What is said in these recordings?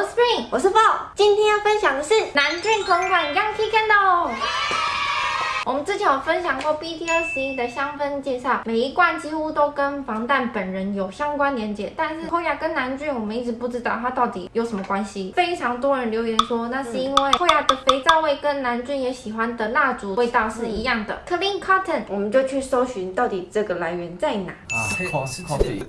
我是 Spring，我是 Fall，今天要分享的是南俊同款 Yankee Candle。我们之前有分享过 BT 二十一的香氛介绍，每一罐几乎都跟防弹本人有相关连接，但是 Koya 跟南俊我们一直不知道它到底有什么关系。非常多人留言说，那是因为 Koya 的肥皂味跟南俊也喜欢的蜡烛味道是一样的，Clean Cotton。我们就去搜寻到底这个来源在哪。啊，coffee。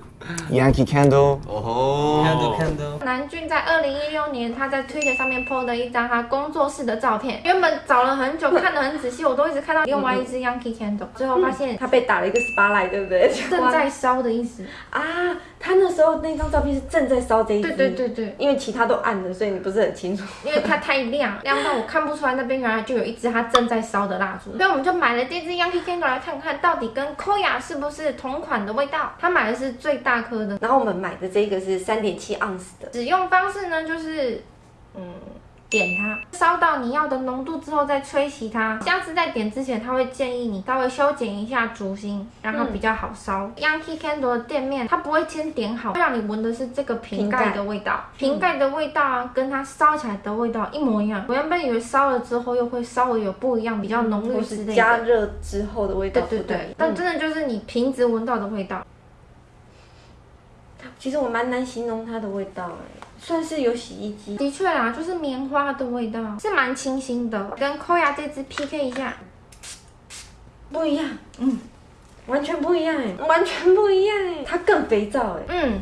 Yankee Candle，哦吼，看都看都。南俊在二零一六年，他在 Twitter 上面 PO 的一张他工作室的照片。原本找了很久，看得很仔细，我都一直看到另外一支 Yankee Candle，最后发现它被打了一个 spotlight，对不对？正在烧的意思。啊，他那时候那张照片是正在烧这一支。对对对对，因为其他都暗的，所以你不是很清楚。因为它太亮，亮到我看不出来那边原来就有一支它正在烧的蜡烛。所以我们就买了这支 Yankee Candle 来看看到底跟 Koya 是不是同款的味道。他买的是最大颗的，然后我们买的这个是三点七盎司的。使用方式呢就是，嗯。点它，烧到你要的浓度之后再吹熄它。下次在点之前，他会建议你稍微修剪一下烛芯，让它比较好烧。Yankee Candle 的店面，它不会先点好，会让你闻的是这个瓶盖的味道。瓶盖的味道啊，跟它烧起来的味道一模一样。我原本以为烧了之后又会稍微有不一样，比较浓郁或是之类的。加热之后的味道。对对对，但真的就是你瓶子闻到的味道。其实我蛮难形容它的味道哎，算是有洗衣机。的确啦，就是棉花的味道，是蛮清新的，跟 Koya 这支 PK 一下。不一样，嗯，完全不一样哎，完全不一样哎，它更肥皂哎，嗯。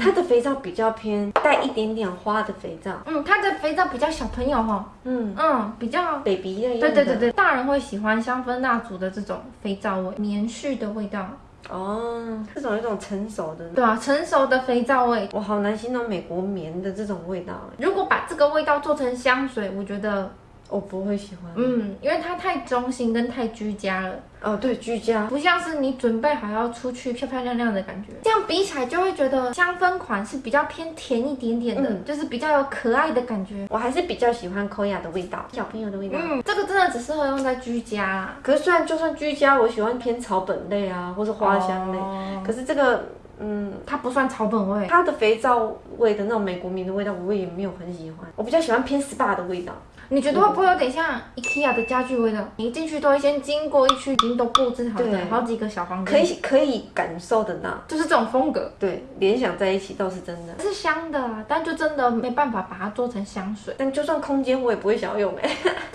它的肥皂比较偏带一点点花的肥皂，嗯，它的肥皂比较小朋友哈，嗯。嗯，比较。，baby 类对对对对，大人会喜欢香氛蜡烛的这种肥皂味，棉絮的味道，哦，这种有一种成熟的，对啊，成熟的肥皂味。我好难形容美国棉的这种味道哎，如果把这个味道做成香水，我觉得，我不会喜欢。嗯，因为它太中性跟太居家了，哦，对，居家，不像是你准备好要出去漂漂亮亮的感觉。这样比起来，就会觉得香氛款是比较偏甜一点点的，嗯就是比较有可爱的感觉。我还是比较喜欢 Koya 的味道，小朋友的味道。嗯，这个真的只适合用在居家啦。可是虽然就算居家，我喜欢偏草本类啊，或是花香类，哦可是这个，嗯，它不算草本味。它的肥皂味的那种美国棉的味道，我也没有很喜欢。我比较喜欢偏 SPA 的味道。你觉得会不会有点像 IKEA 的家具味道？你一进去都会先经过一区已经都布置好的好几个小房间，可以可以感受得到，就是这种风格。对，联想在一起倒是真的。是香的啊，但就真的没办法把它做成香水。但就算空间，我也不会想要用哎、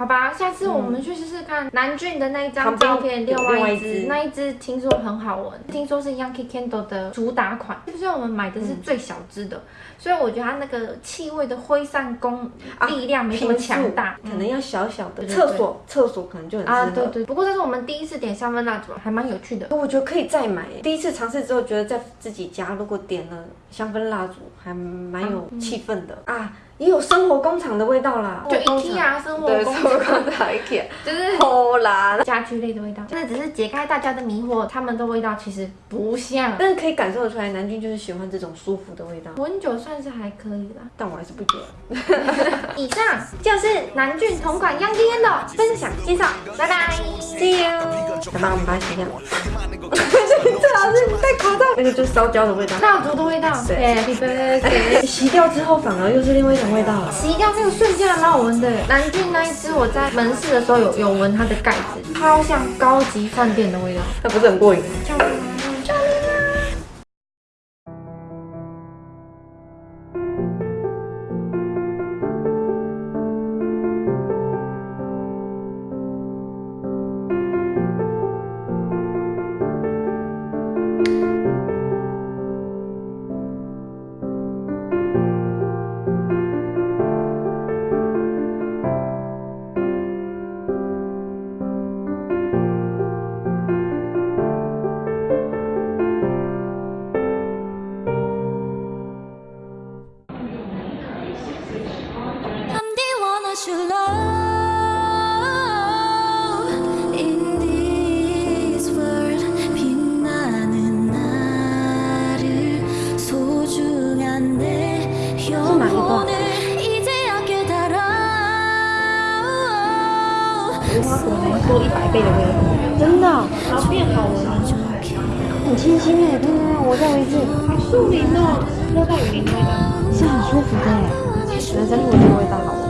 好吧，下次我们去试试看南俊的那一张照片，另外一另外一支支，那一只听说很好闻，听说是 Yankee Candle 的主打款，就是我们买的是最小只的，所以我觉得它那个气味的挥散功啊力量没这么强大，可能要小小的。厕所厕所可能就很适合。啊，对对。不过这是我们第一次点香氛蜡烛，还蛮有趣的。我觉得可以再买。第一次尝试之后，觉得在自己家如果点了香氛蜡烛，还蛮有气氛的啊，也有生活工厂的味道啦。就 IKEA 生活，工厂 IKEA，就是好啦。家居类的味道，那只是解开大家的迷惑，他们的味道其实不像。但是可以感受得出来，南京就是喜欢这种舒服的味道，温酒算是还可以啦。但我还是不觉得。以上就是南俊同款 Young Yen 的分享介绍，拜拜。See you。来吧，我们把它洗掉。最好是戴口罩，那个就是烧焦的味道。蜡烛的味道，Happy Birthday。洗掉之后反而又是另外一种味道了。洗掉那个瞬间还蛮好闻的。南郡那一支我在门市的时候有有闻它的盖子，超像高级饭店的味道。那不是很过瘾？无花果能多一百倍的味道，真的，然后变好闻。很清新哎，对对对，我再闻一次，好树林哦，热带雨林味道。是很舒服的哎，人参果这个味道好。